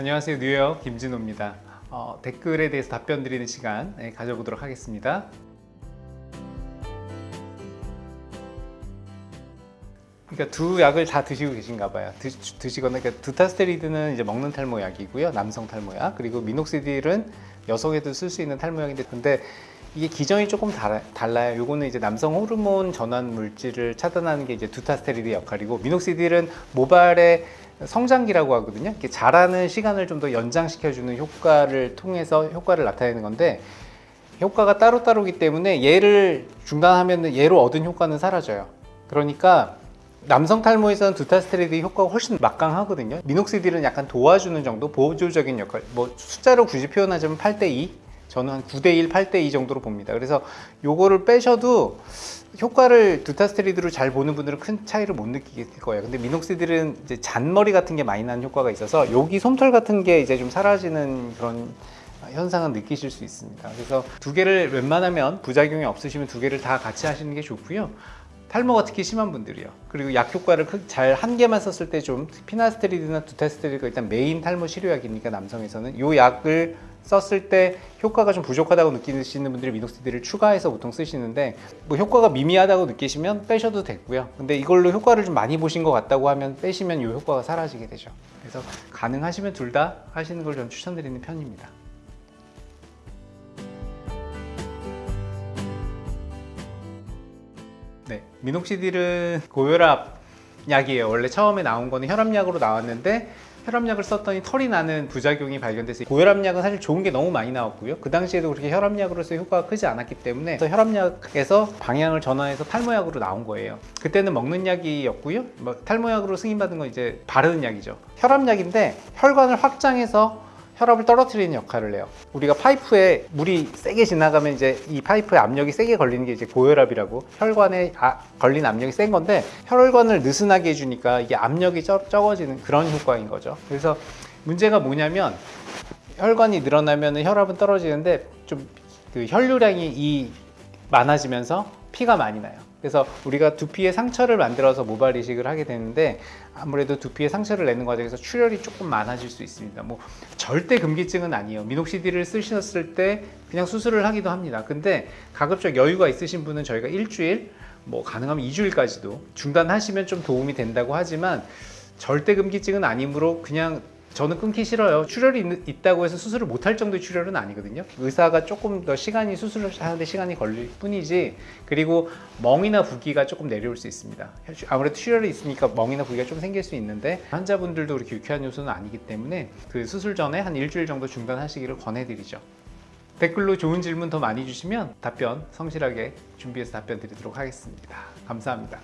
안녕하세요. 뉴욕 김진호입니다. 어, 댓글에 대해서 답변 드리는 시간 네, 가져보도록 하겠습니다. 그러니까 두 약을 다 드시고 계신가 봐요. 드, 드시거나 그러니까 두타스테리드는 이제 먹는 탈모약이고요. 남성 탈모약. 그리고 미녹시딜은 여성에도 쓸 수 있는 탈모약인데 근데 이게 기전이 조금 달아, 달라요 요거는 이제 남성 호르몬 전환 물질을 차단하는 게 이제 두타스테리드 역할이고 미녹시딜은 모발의 성장기라고 하거든요. 이렇게 자라는 시간을 좀 더 연장시켜주는 효과를 통해서 효과를 나타내는 건데 효과가 따로따로기 때문에 얘를 중단하면 얘로 얻은 효과는 사라져요. 그러니까 남성 탈모에서는 두타스테리드 효과가 훨씬 막강하거든요. 미녹시딜은 약간 도와주는 정도, 보조적인 역할. 뭐 숫자로 굳이 표현하자면 8대2, 저는 한 9대1, 8대2 정도로 봅니다. 그래서 요거를 빼셔도 효과를 두타스테리드로 잘 보는 분들은 큰 차이를 못 느끼실 거예요. 근데 미녹시딜은 이제 잔머리 같은 게 많이 나는 효과가 있어서 여기 솜털 같은 게 이제 좀 사라지는 그런 현상은 느끼실 수 있습니다. 그래서 두 개를 웬만하면 부작용이 없으시면 두 개를 다 같이 하시는 게 좋고요. 탈모가 특히 심한 분들이요. 그리고 약 효과를 잘 한 개만 썼을 때 좀 피나스테리드나 두타스테리드가 일단 메인 탈모 치료약이니까 남성에서는 이 약을 썼을 때 효과가 좀 부족하다고 느끼시는 분들이 미녹시딜을 추가해서 보통 쓰시는데 뭐 효과가 미미하다고 느끼시면 빼셔도 되고요. 근데 이걸로 효과를 좀 많이 보신 것 같다고 하면 빼시면 이 효과가 사라지게 되죠. 그래서 가능하시면 둘 다 하시는 걸 좀 추천드리는 편입니다. 네, 미녹시딜은 고혈압 약이에요. 원래 처음에 나온 거는 혈압약으로 나왔는데 혈압약을 썼더니 털이 나는 부작용이 발견돼서 고혈압약은 사실 좋은 게 너무 많이 나왔고요. 그 당시에도 그렇게 혈압약으로서 효과가 크지 않았기 때문에 혈압약에서 방향을 전환해서 탈모약으로 나온 거예요. 그때는 먹는 약이었고요. 뭐 탈모약으로 승인받은 건 이제 바르는 약이죠. 혈압약인데 혈관을 확장해서 혈압을 떨어뜨리는 역할을 해요. 우리가 파이프에 물이 세게 지나가면 이제 이 파이프에 압력이 세게 걸리는 게 이제 고혈압이라고 혈관에 아, 걸린 압력이 센 건데 혈관을 느슨하게 해주니까 이게 압력이 적, 적어지는 그런 효과인 거죠. 그래서 문제가 뭐냐면 혈관이 늘어나면 혈압은 떨어지는데 좀 그 혈류량이 이 많아지면서 피가 많이 나요. 그래서 우리가 두피에 상처를 만들어서 모발 이식을 하게 되는데 아무래도 두피에 상처를 내는 과정에서 출혈이 조금 많아질 수 있습니다. 뭐 절대 금기증은 아니에요. 미녹시딜을 쓰셨을 때 그냥 수술을 하기도 합니다. 근데 가급적 여유가 있으신 분은 저희가 일주일 뭐 가능하면 2주일까지도 중단하시면 좀 도움이 된다고 하지만 절대 금기증은 아니므로 그냥 저는 끊기 싫어요. 출혈이 있 다고 해서 수술을 못할 정도의 출혈은 아니거든요. 의사가 조금 더 시간이 수술을 하는데 시간이 걸릴 뿐이지 그리고 멍이나 붓기가 조금 내려올 수 있습니다. 아무래도 출혈이 있으니까 멍이나 붓기가 좀 생길 수 있는데 환자분들도 그렇게 유쾌한 요소는 아니기 때문에 그 수술 전에 한 일주일 정도 중단하시기를 권해드리죠. 댓글로 좋은 질문 더 많이 주시면 답변 성실하게 준비해서 답변 드리도록 하겠습니다. 감사합니다.